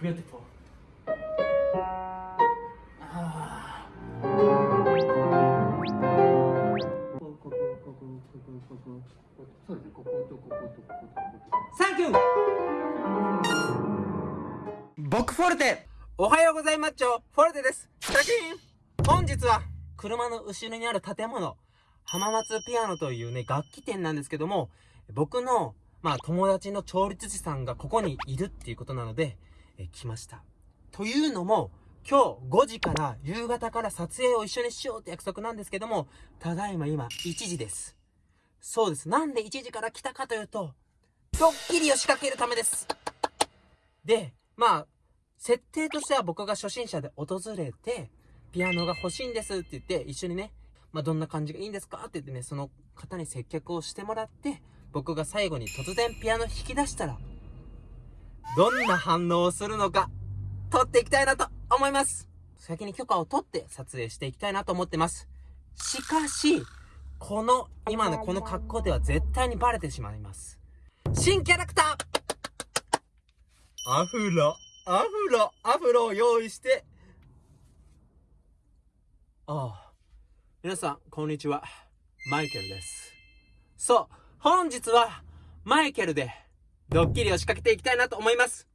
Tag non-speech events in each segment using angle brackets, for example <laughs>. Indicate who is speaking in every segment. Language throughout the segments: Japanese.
Speaker 1: beautiful. Ah. Thank you. 僕フォルテおはようございまっちょフォルテですシャキン本日は車の後ろにある建物浜松ピアノというね楽器店なんですけども僕のまあ友達の調律師さんがここにいるっていうことなのでえ来ました。というのも今日5時から夕方から撮影を一緒にしようって約束なんですけどもただいま今1時です。そうです。なんで1時から来たかというとドッキリを仕掛けるためです。でまあ設定としては僕が初心者で訪れて、ピアノが欲しいんですって言って、一緒にね、まあ、どんな感じがいいんですかって言ってね、その方に接客をしてもらって、僕が最後に突然ピアノ弾き出したら、どんな反応をするのか、撮っていきたいなと思います先に許可を取って撮影していきたいなと思ってます。しかし、この、今のこの格好では絶対にバレてしまいます。新キャラクターアフロ、アフロ、アフロを用意して。ああ。皆さん、こんにちは。マイケルです。そう、本日は、マイケルで、ドッキリを仕掛けていきたいなと思います。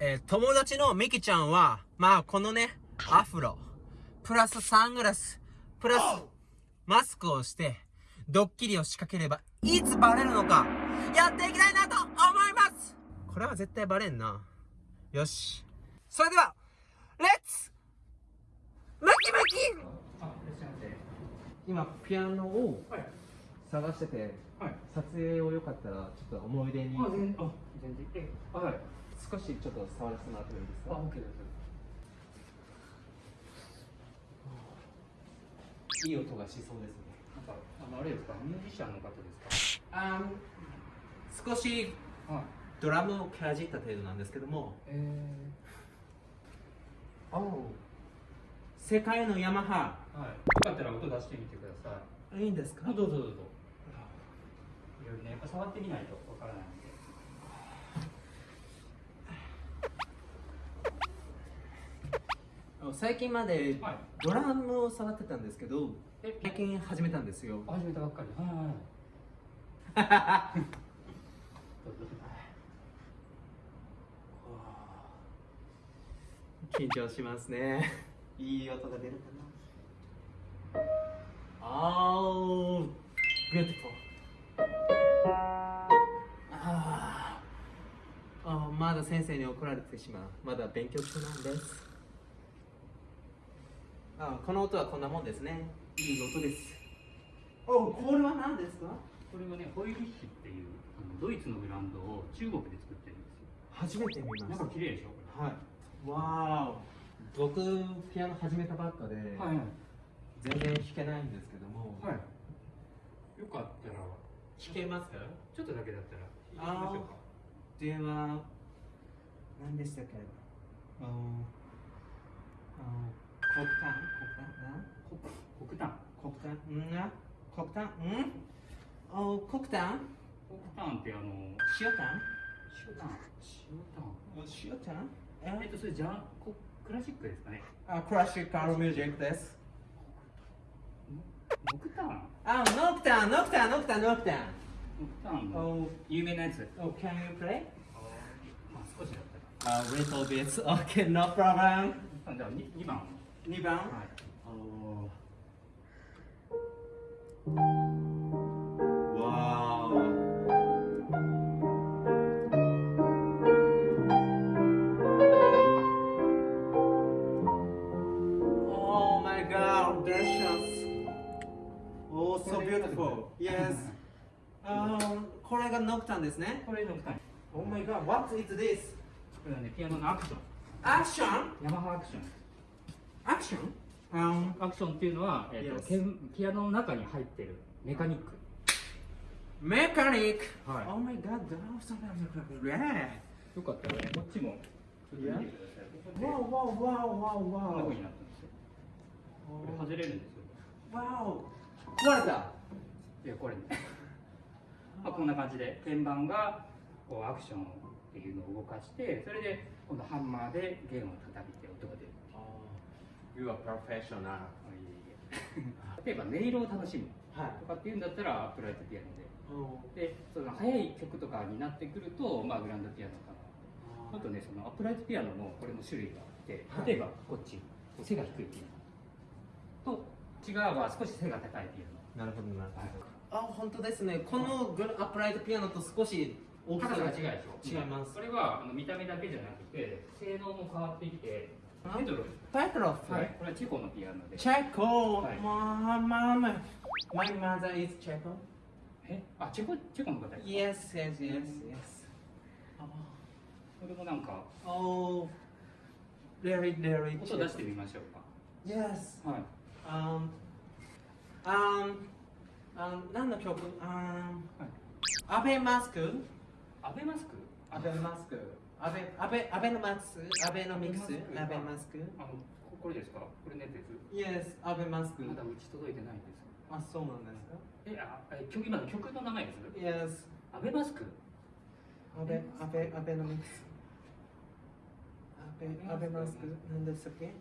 Speaker 1: えー友達のミキちゃんは、まあ、このね、アフロ、プラスサングラス、プラス、マスクをして、ドッキリを仕掛ければ、いつバレるのか、やっていきたいなと思いますこれは絶対バレんな。よし。それでは、レッツムキムキ
Speaker 2: あ、いらっしゃいませ。
Speaker 1: 今、ピアノを
Speaker 2: はい。
Speaker 1: 探してて、
Speaker 2: はい。
Speaker 1: 撮影をよかったら、ちょっと思い出に
Speaker 2: あ、全然、あ、全然。え、あ、はい。
Speaker 1: 少しちょっと触らせてもらってもいいです
Speaker 2: あ、
Speaker 1: か？
Speaker 2: オッケーです。
Speaker 1: いい音がしそうですね。
Speaker 2: なんか、あの、あれですか、ミュージシャンの方です
Speaker 1: あ少し
Speaker 2: か。はい。
Speaker 1: ドラムをかじった程度なんですけども、
Speaker 2: え
Speaker 1: おう世界のヤマハ、
Speaker 2: ー、はい。よかったら音出してみてください。
Speaker 1: いいんですか？
Speaker 2: あ、どうぞどうぞ。いろいろね、やっぱ触ってみないとわからないんで。
Speaker 1: 最近まで
Speaker 2: はい。
Speaker 1: ドラムを触ってたんですけど、
Speaker 2: え、
Speaker 1: 最近始めたんですよ。
Speaker 2: 始めたばっかり。はいはい <laughs>
Speaker 1: 緊張しますね。いい音が出るかな。あー、beautiful。先生に怒られてしまう。まだ勉強中なんです。あーこの音はこんなもんですね。いい音です。おこれは何ですか？
Speaker 2: これはね、ホイリッヒっていうあのドイツのブランドを中国で作ってるんですよ。
Speaker 1: 初めて見ました
Speaker 2: なんか。綺麗でしょ、こ
Speaker 1: はい。わーお。僕、ピアノ始めたばっかで、
Speaker 2: れ。はいはい。
Speaker 1: 全然弾けないんですけども、
Speaker 2: はい。よかったら、
Speaker 1: 弾けます？か
Speaker 2: ちょっとだけだったら弾いてみましょうか。
Speaker 1: では、何でしたっけあの、あの、黒炭？黒炭？
Speaker 2: 黒炭？
Speaker 1: 黒炭？ん？な黒炭？ん？お黒炭？
Speaker 2: 黒炭ってあの、
Speaker 1: 塩炭？
Speaker 2: 塩炭？塩炭？
Speaker 1: 塩炭？え？
Speaker 2: えっと、それじゃあ、こクラシックですかね。
Speaker 1: あ、クラシックミュージックです。
Speaker 2: 木炭？
Speaker 1: あ、ノクタン、ノクタン、ノクタン、ノクタン。
Speaker 2: 木炭の
Speaker 1: Oh,
Speaker 2: 有名なやつ。
Speaker 1: oh, can you play? A little bit. Okay, no problem.
Speaker 2: あじゃあ、に二番。
Speaker 1: 2番。
Speaker 2: はい。
Speaker 1: Oh. Wow. Oh my god, delicious. Oh, so beautiful. Yes. Um, これがノクタンですね。
Speaker 2: これの木炭。
Speaker 1: Oh my god, what is this?
Speaker 2: これはね、ピアノのアクション。
Speaker 1: Action?
Speaker 2: ヤマハアクション。
Speaker 1: Action? Um,
Speaker 2: アクションっていうのは、えっ、と
Speaker 1: Yes.
Speaker 2: ピアノの中に入ってるメカニック。
Speaker 1: mechanic.
Speaker 2: はい
Speaker 1: Oh my god, that was yeah.
Speaker 2: よかったらね、こっちも。ちょっと見てください。
Speaker 1: Wow, wow, wow, wow,
Speaker 2: こんな風
Speaker 1: wow.
Speaker 2: になってますよ。これ外れるんですよ。
Speaker 1: Wow. 壊れた。
Speaker 2: いや、これね。まあ、こんな感じで、鍵盤がこうアクションをっていうのを動かしてそれで今度ハンマーで弦を叩いて音が出る
Speaker 1: You are professional.
Speaker 2: 例えば音色を楽しむ
Speaker 1: はい。
Speaker 2: とかっていうんだったらアップライトピアノで。でその速い曲とかになってくると、まあ、グランドピアノかなあとねそのアップライトピアノもこれも種類があって
Speaker 1: はい。
Speaker 2: 例えばこっち背が低いピアノ。と違うは少し背が高いピアノ。
Speaker 1: なるほどなるほど。あ本当ですね。このグルアップライトピアノと少し大きさが
Speaker 2: 違うでしょ？
Speaker 1: 違います。
Speaker 2: それはあの見た目だけじゃなくて性能も変わってきてペトロフ
Speaker 1: ペトロフ
Speaker 2: はい、これはチェコのピアノで。
Speaker 1: チェコ？
Speaker 2: はい。
Speaker 1: まあまあまあ。My mother is Checo
Speaker 2: え？あチェコ？チェコの方ですか
Speaker 1: Yes yes yes yes
Speaker 2: これもなんか
Speaker 1: Oh very very
Speaker 2: 音出してみましょうか。
Speaker 1: Yes.
Speaker 2: はい。
Speaker 1: Um Um um 何の曲？Um アベマスク？
Speaker 2: アベマスク？
Speaker 1: アベマスク。アベアベアベノマスク？アベノミクス？ア
Speaker 2: アベ
Speaker 1: ベマスク？
Speaker 2: あのここれですか？これのやつです
Speaker 1: ？Yes アベマスク。
Speaker 2: まだうち届いてないです
Speaker 1: あそうなんですか？
Speaker 2: えあえ曲今の曲の名前です
Speaker 1: ？Yes
Speaker 2: アベマスク？
Speaker 1: アベアベアベノミクス。アベアベマスク。何でしたっけ？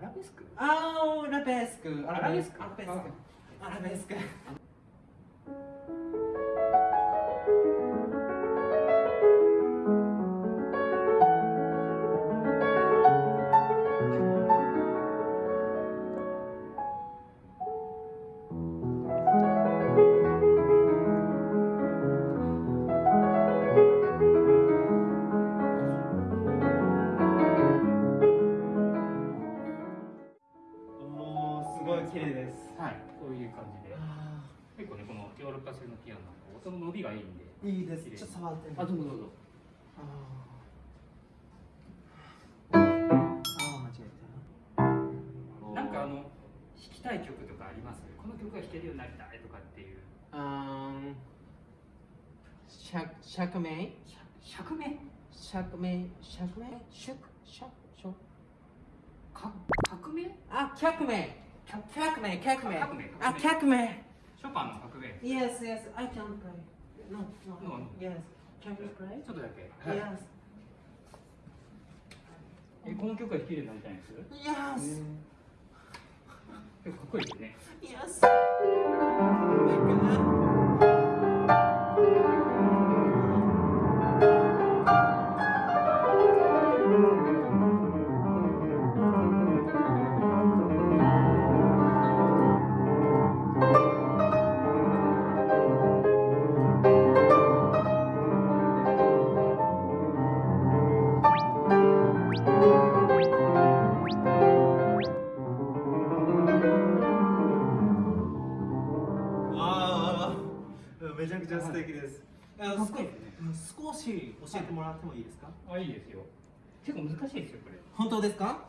Speaker 2: アラベスク？
Speaker 1: あーラベスク。
Speaker 2: アラベスク？
Speaker 1: アラベスク。アラベスクい。綺麗です
Speaker 2: はい。こういう感じで。
Speaker 1: あ
Speaker 2: 結構ねこのヨーロッパ製のピアノ音の伸びがいいんで。
Speaker 1: ーいいです。ちょっと触ってみて。
Speaker 2: あどうぞどうぞ。
Speaker 1: あー。あー間違えた。
Speaker 2: なんかあの弾きたい曲とかあります？この曲が弾けるようになりたいとかっていう。
Speaker 1: あー。釈釈明
Speaker 2: 釈明
Speaker 1: 釈明釈明釈釈釈
Speaker 2: か革命？
Speaker 1: あ革命革命革命あ革命
Speaker 2: ショパンの革命
Speaker 1: Yes yes I can play No no.
Speaker 2: No.
Speaker 1: Yes. Can you play?
Speaker 2: ちょっとだけ、
Speaker 1: Yes.
Speaker 2: えこの曲が弾けるようになりたいんです
Speaker 1: ？Yes.
Speaker 2: 結構かっこいいですね。
Speaker 1: Yes し教えてもらってもいいですか？
Speaker 2: あいいですよ。結構難しいですよこれ、
Speaker 1: 本当ですか？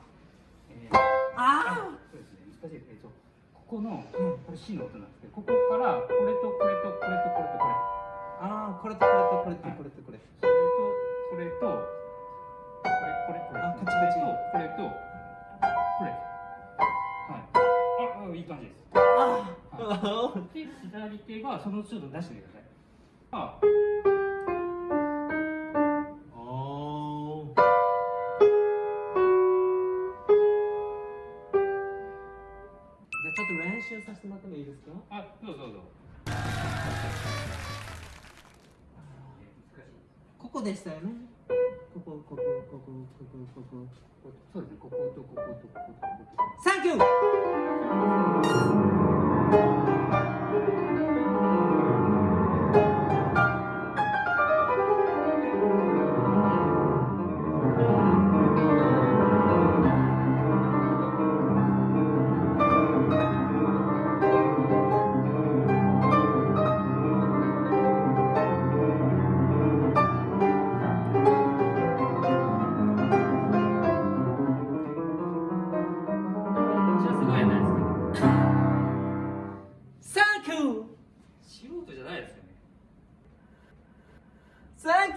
Speaker 2: えー
Speaker 1: あ
Speaker 2: そうですね難しいですえっとここの、これ C の音なんですけどここからこれとこれとこれとこれとこれ。
Speaker 1: ああこれとこれとこれとこれとこれ。
Speaker 2: それとこれとこれこれこれ。
Speaker 1: あカチカチ。
Speaker 2: これとこれ。はい。ああいい感じです。
Speaker 1: ああ
Speaker 2: で左手がそのちょっと出してみてください。あ
Speaker 1: お練習させてもらってもいいですか？
Speaker 2: あどうぞどうぞ。
Speaker 1: ここでしたよね。ここここここここここ。
Speaker 2: いそうですねこことこことこことここと。
Speaker 1: サンキュー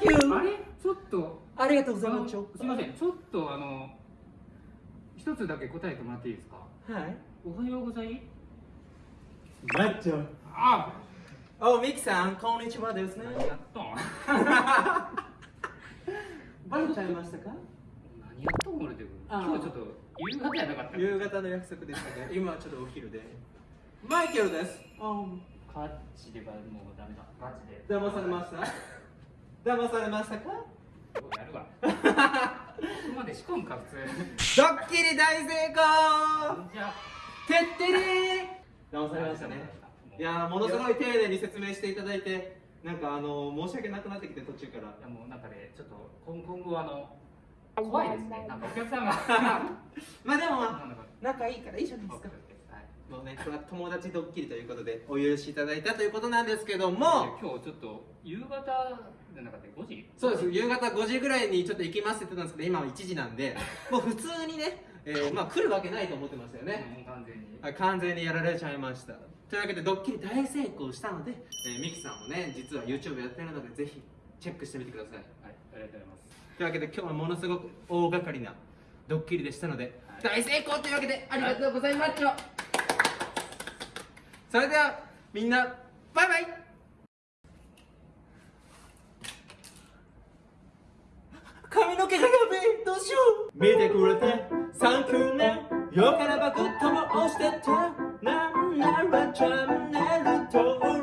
Speaker 1: キュー
Speaker 2: あれ？ちょっと。
Speaker 1: ありがとうございます。
Speaker 2: すいません。ちょっとあの一つだけ答えてもらっていいですか？
Speaker 1: はい。
Speaker 2: おはようござい。
Speaker 1: マッチョ
Speaker 2: あ！
Speaker 1: おミキさんこんにちはですね。
Speaker 2: やっと <laughs>
Speaker 1: バレちゃいましたか？
Speaker 2: 何やっとん俺で今日ちょっと夕方やなかった。
Speaker 1: 夕方の約束でしたね。<laughs> 今はちょっとお昼で。マイケルです。
Speaker 2: カッチではもうダメだ。マジで。
Speaker 1: 騙されました騙されましたか？
Speaker 2: やるわ。<laughs> ここまで仕込むか普通
Speaker 1: ドッキリ大成功！
Speaker 2: じゃ。あ
Speaker 1: てってりー！騙されましたね。いやーものすごい丁寧に説明していただいてなんかあのー申し訳なくなってきて途中から。
Speaker 2: いやもうなんかねちょっと今今後あの怖いですね。なんかお客さんが。<laughs>
Speaker 1: まあでも仲いいからいいじゃないですか
Speaker 2: はい
Speaker 1: もうねこれは友達ドッキリということでお許しいただいたということなんですけども。
Speaker 2: 今日ちょっと夕方じゃなかった？5時？
Speaker 1: そうです。夕方5時ぐらいにちょっと行きますって言ってたんですけど今は1時なんで。<laughs> もう普通にね、えーまあ来るわけないと思ってましたよね。
Speaker 2: 完全に。
Speaker 1: はい完全にやられちゃいました。というわけでドッキリ大成功したので、えーミキさんもね実は YouTube やってるのでぜひチェックしてみてください。
Speaker 2: はいありがとうございます。
Speaker 1: というわけで今日はものすごく大掛かりなドッキリでしたので、
Speaker 2: はい。
Speaker 1: 大成功というわけでありがとうございました、それではみんなバイバイ。髪の毛がべどうしよう。見てくれてサンキューね。よからばグッとも押してた。なんならチャンネル登録